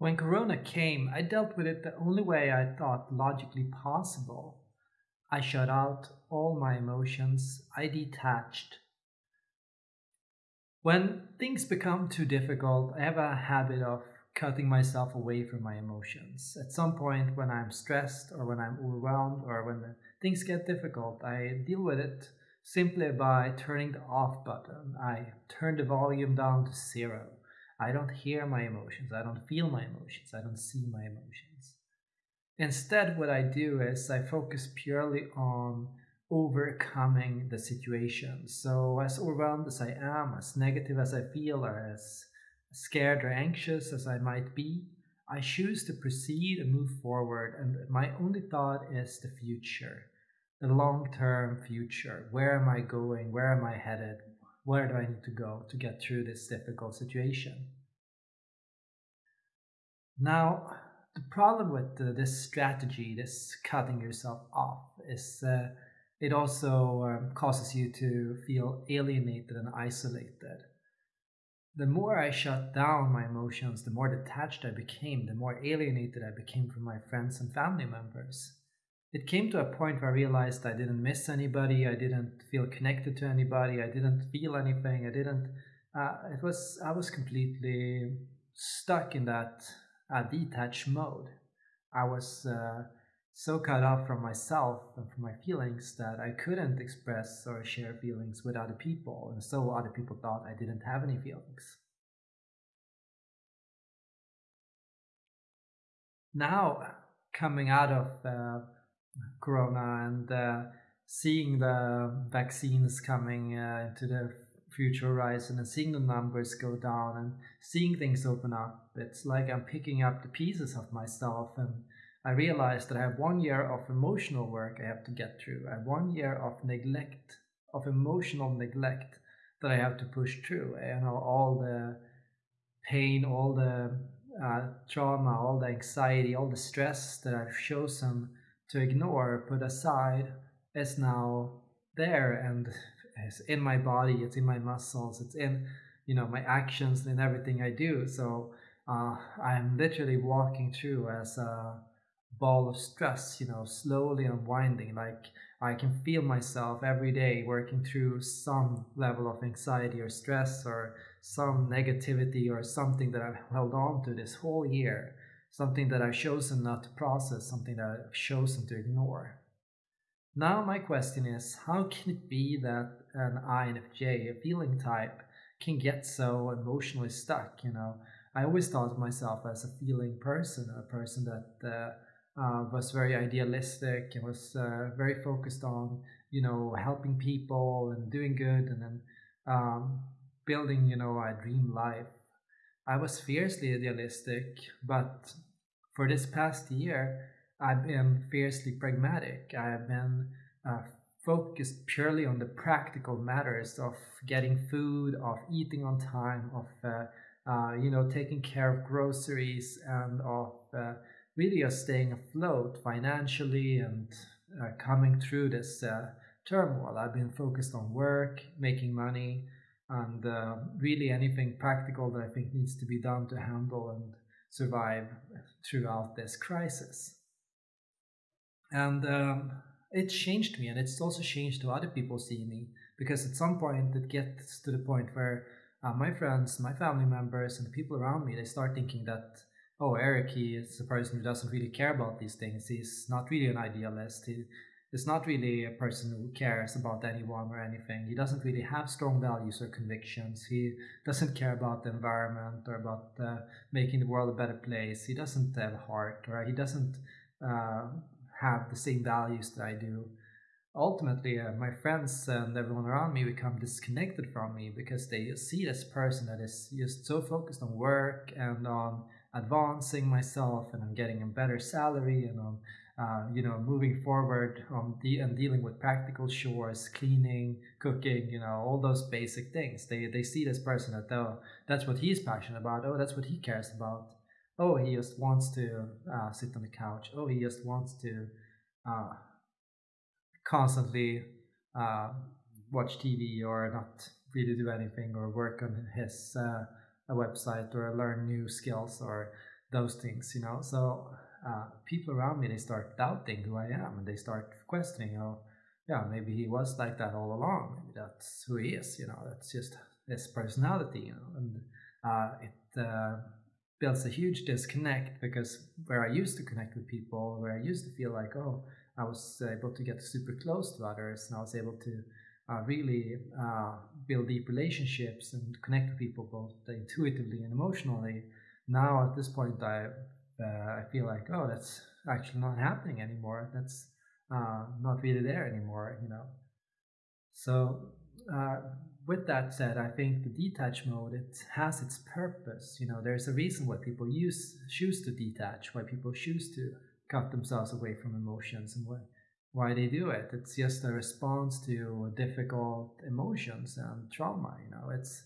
When Corona came, I dealt with it the only way I thought logically possible. I shut out all my emotions, I detached. When things become too difficult, I have a habit of cutting myself away from my emotions. At some point, when I'm stressed or when I'm overwhelmed or when things get difficult, I deal with it simply by turning the off button. I turn the volume down to zero. I don't hear my emotions. I don't feel my emotions. I don't see my emotions. Instead, what I do is I focus purely on overcoming the situation. So, as overwhelmed as I am, as negative as I feel, or as scared or anxious as I might be, I choose to proceed and move forward. And my only thought is the future, the long term future. Where am I going? Where am I headed? Where do I need to go to get through this difficult situation? Now, the problem with uh, this strategy, this cutting yourself off, is uh, it also um, causes you to feel alienated and isolated. The more I shut down my emotions, the more detached I became, the more alienated I became from my friends and family members. It came to a point where I realized I didn't miss anybody, I didn't feel connected to anybody, I didn't feel anything, I didn't. Uh, it was I was completely stuck in that uh, detached mode. I was uh, so cut off from myself and from my feelings that I couldn't express or share feelings with other people, and so other people thought I didn't have any feelings. Now, coming out of uh, Corona and uh, seeing the vaccines coming uh, into the future horizon and seeing the numbers go down and seeing things open up, it's like I'm picking up the pieces of myself and I realize that I have one year of emotional work I have to get through. I have one year of neglect, of emotional neglect that I have to push through. You know, all the pain, all the uh, trauma, all the anxiety, all the stress that I've chosen to ignore, put aside, is now there and is in my body. It's in my muscles. It's in, you know, my actions and everything I do. So uh, I'm literally walking through as a ball of stress, you know, slowly unwinding. Like I can feel myself every day working through some level of anxiety or stress or some negativity or something that I've held on to this whole year, something that I've chosen not to process, something that I've chosen to ignore. Now, my question is how can it be that an INFJ, a feeling type, can get so emotionally stuck? You know, I always thought of myself as a feeling person, a person that uh, uh, was very idealistic and was uh, very focused on you know helping people and doing good and then um, building you know a dream life i was fiercely idealistic but for this past year i've been fiercely pragmatic i've been uh, focused purely on the practical matters of getting food of eating on time of uh, uh, you know taking care of groceries and of uh, really are staying afloat financially and uh, coming through this uh, turmoil. I've been focused on work, making money, and uh, really anything practical that I think needs to be done to handle and survive throughout this crisis. And um, it changed me, and it's also changed to other people seeing me because at some point it gets to the point where uh, my friends, my family members, and the people around me they start thinking that oh, Eric, he is a person who doesn't really care about these things. He's not really an idealist. He is not really a person who cares about anyone or anything. He doesn't really have strong values or convictions. He doesn't care about the environment or about uh, making the world a better place. He doesn't have a heart or he doesn't uh, have the same values that I do. Ultimately, uh, my friends and everyone around me become disconnected from me because they see this person that is just so focused on work and on advancing myself and I'm getting a better salary and I'm uh, you know moving forward um, de- and dealing with practical chores cleaning cooking you know all those basic things. They they see this person that oh that's what he's passionate about. Oh that's what he cares about. Oh he just wants to uh, sit on the couch. Oh he just wants to uh, constantly uh, watch tv or not really do anything or work on his uh, website or learn new skills or those things, you know. So uh, people around me they start doubting who I am, and they start questioning, oh, yeah, maybe he was like that all along. Maybe that's who he is, you know. That's just his personality, you know. And uh, it uh, builds a huge disconnect because where I used to connect with people, where I used to feel like, oh, I was able to get super close to others, and I was able to uh, really uh, build deep relationships and connect with people both intuitively and emotionally. Now at this point, I uh, I feel like oh, that's actually not happening anymore. That's uh, not really there anymore, you know. So uh, with that said, I think the detach mode it has its purpose. You know, there's a reason why people use choose to detach, why people choose to cut themselves away from emotions, and why why they do it. It's just a response to difficult emotions and trauma. You know, it's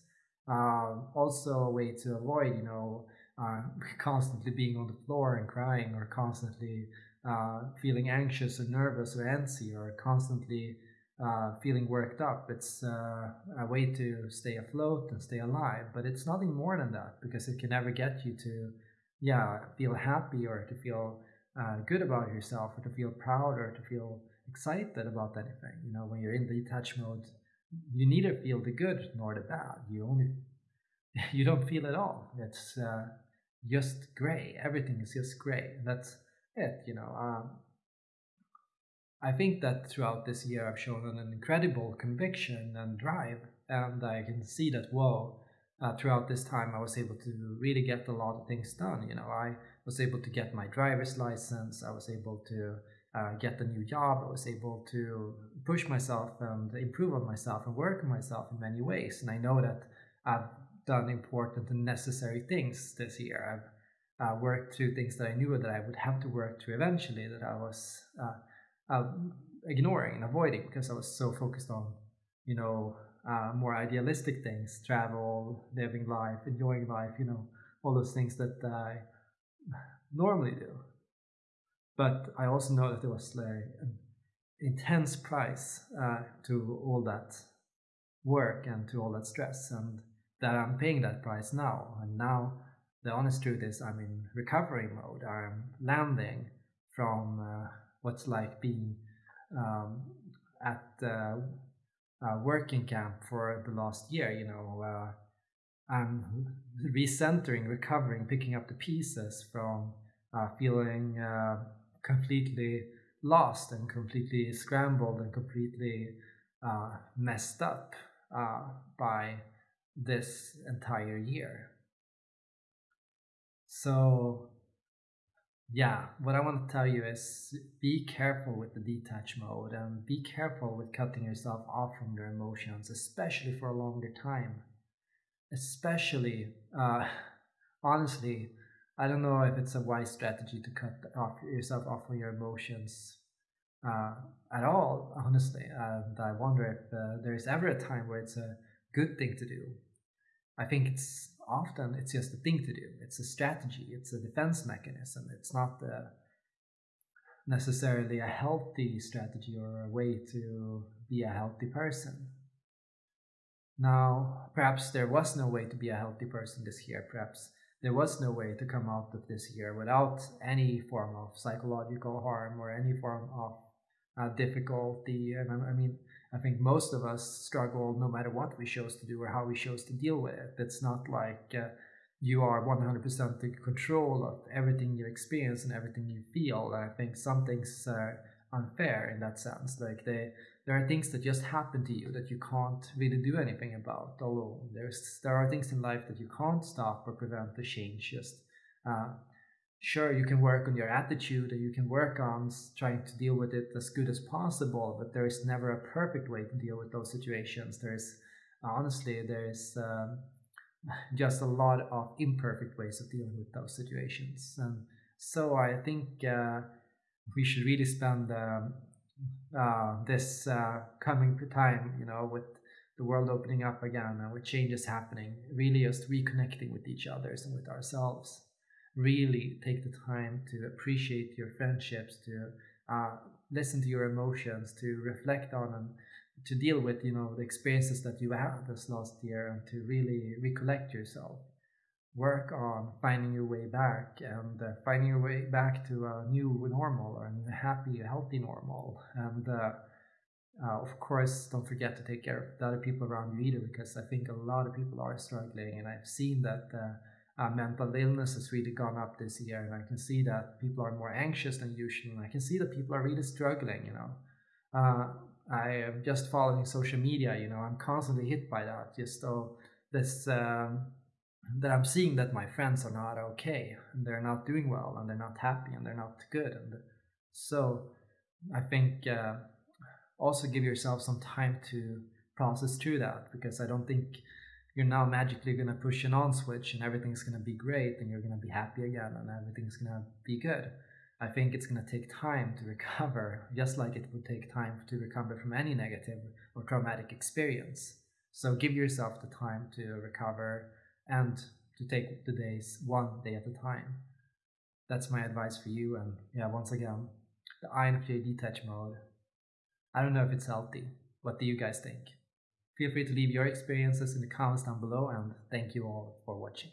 uh, also a way to avoid, you know, uh, constantly being on the floor and crying, or constantly uh, feeling anxious or nervous or antsy, or constantly uh, feeling worked up. It's uh, a way to stay afloat and stay alive. But it's nothing more than that because it can never get you to, yeah, feel happy or to feel uh, good about yourself or to feel proud or to feel excited about anything. You know, when you're in the detach mode, you neither feel the good nor the bad. You only you don't feel at all. It's uh, just gray. Everything is just gray. And that's it. You know. Um, I think that throughout this year I've shown an incredible conviction and drive, and I can see that whoa. Uh, throughout this time, I was able to really get a lot of things done. You know, I was able to get my driver's license. I was able to uh, get a new job. I was able to push myself and improve on myself and work on myself in many ways. And I know that I've done important and necessary things this year. I've uh, worked through things that I knew that I would have to work through eventually that I was uh, uh ignoring and avoiding because I was so focused on, you know, uh, more idealistic things, travel, living life, enjoying life, you know, all those things that I normally do. But I also know that there was like an intense price uh, to all that work and to all that stress, and that I'm paying that price now. And now the honest truth is, I'm in recovery mode. I'm landing from uh, what's like being um, at uh, working camp for the last year. You know, uh, I'm recentering, recovering, picking up the pieces from uh, feeling uh, completely lost and completely scrambled and completely uh, messed up by this entire year. So, yeah, what I want to tell you is be careful with the detach mode and be careful with cutting yourself off from your emotions, especially for a longer time. Especially, uh, honestly, I don't know if it's a wise strategy to cut off yourself off from your emotions uh, at all, honestly. And I wonder if uh, there's ever a time where it's a good thing to do. I think it's often it's just a thing to do. It's a strategy. It's a defense mechanism. It's not uh, necessarily a healthy strategy or a way to be a healthy person. Now, perhaps there was no way to be a healthy person this year. Perhaps there was no way to come out of this year without any form of psychological harm or any form of uh, difficulty. And I, I, mean, I think most of us struggle no matter what we chose to do or how we chose to deal with it. It's not like uh, you are 100% in control of everything you experience and everything you feel. I think some things are unfair in that sense. Like they there are things that just happen to you that you can't really do anything about alone. There's there are things in life that you can't stop or prevent the change. Just uh, sure you can work on your attitude and you can work on trying to deal with it as good as possible, but there is never a perfect way to deal with those situations. There's honestly there's um, just a lot of imperfect ways of dealing with those situations, and so I think. Uh, we should really spend um, uh, this uh, coming time, you know, with the world opening up again and with changes happening, really just reconnecting with each other and with ourselves. Really take the time to appreciate your friendships, to uh, listen to your emotions, to reflect on and to deal with, you know, the experiences that you had this last year and to really recollect yourself. work on finding your way back and uh, finding your way back to a new normal or a new happy, healthy normal. And uh, uh, of course, don't forget to take care of the other people around you either, because I think a lot of people are struggling, and I've seen that uh, uh, mental illness has really gone up this year, and I can see that people are more anxious than usual, and I can see that people are really struggling. You know, uh, I am just following social media. You know, I'm constantly hit by that. Just so this. Um, that I'm seeing that my friends are not okay and they're not doing well and they're not happy and they're not good and so I think uh, also give yourself some time to process through that because I don't think you're now magically going to push an on switch and everything's going to be great and you're going to be happy again and everything's going to be good. I think it's going to take time to recover, just like it would take time to recover from any negative or traumatic experience. So give yourself the time to recover and to take the days one day at a time. That's my advice for you. And yeah, once again, the INFJ detach mode. I don't know if it's healthy. What do you guys think? Feel free to leave your experiences in the comments down below and thank you all for watching.